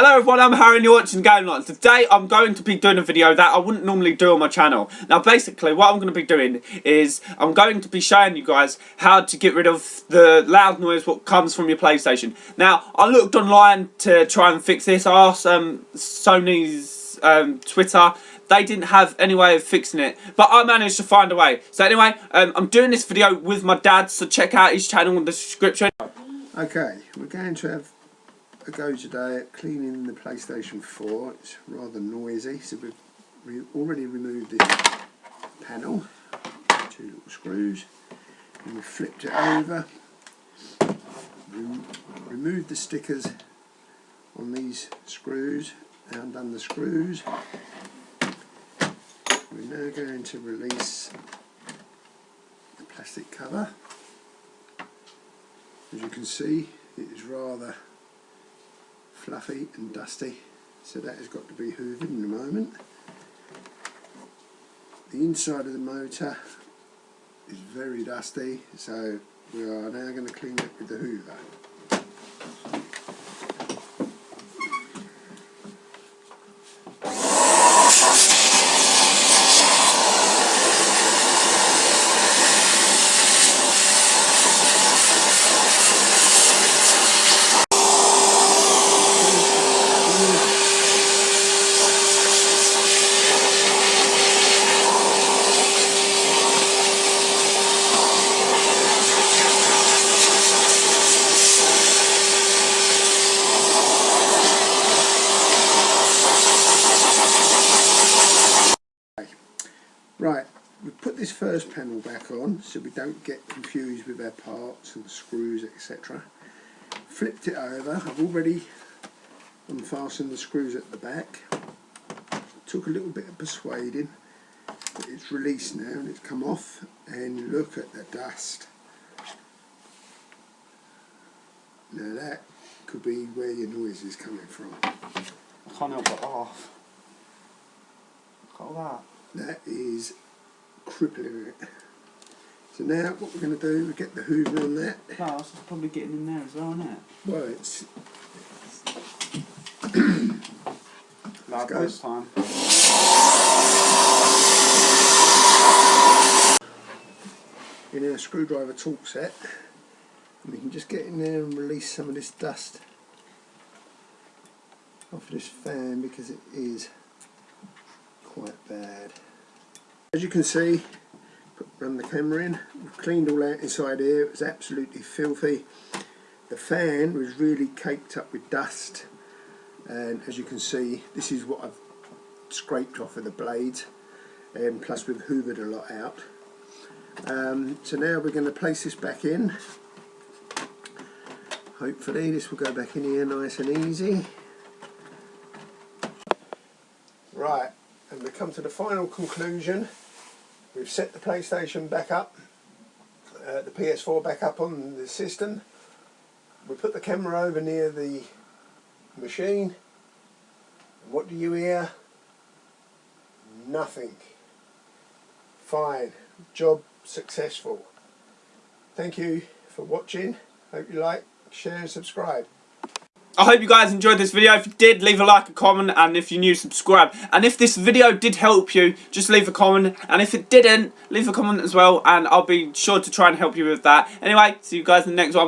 Hello everyone, I'm Harry and you're watching Game Lights. Today I'm going to be doing a video that I wouldn't normally do on my channel. Now basically what I'm going to be doing is I'm going to be showing you guys how to get rid of the loud noise what comes from your PlayStation. Now I looked online to try and fix this. I asked um, Sony's um, Twitter they didn't have any way of fixing it but I managed to find a way so anyway um, I'm doing this video with my dad so check out his channel in the description okay we're going to have a go today at cleaning the PlayStation 4. It's rather noisy, so we've re already removed this panel, two little screws, and we flipped it over, removed the stickers on these screws, and undone the screws. We're now going to release the plastic cover. As you can see, it is rather fluffy and dusty. So that has got to be hoovered in a moment. The inside of the motor is very dusty so we are now going to clean it with the hoover Right, we put this first panel back on so we don't get confused with our parts and screws etc. Flipped it over, I've already unfastened the screws at the back. Took a little bit of persuading, but it's released now and it's come off and look at the dust. Now that could be where your noise is coming from. I can't help but laugh. Look at that that is crippling it. So now what we're going to do, we get the hoover on that. Plus, it's probably getting in there as well, isn't it? Well, it's... Loud this time. In our screwdriver tool set, and we can just get in there and release some of this dust off of this fan because it is quite bad. As you can see, run the camera in, we've cleaned all out inside here, it was absolutely filthy. The fan was really caked up with dust and as you can see this is what I've scraped off of the blades and plus we've hoovered a lot out. Um, so now we're going to place this back in. Hopefully this will go back in here nice and easy. Right, and we come to the final conclusion. We've set the PlayStation back up, uh, the PS4 back up on the system. We put the camera over near the machine. And what do you hear? Nothing. Fine. Job successful. Thank you for watching. Hope you like, share and subscribe. I hope you guys enjoyed this video. If you did, leave a like, a comment, and if you're new, subscribe. And if this video did help you, just leave a comment. And if it didn't, leave a comment as well, and I'll be sure to try and help you with that. Anyway, see you guys in the next one.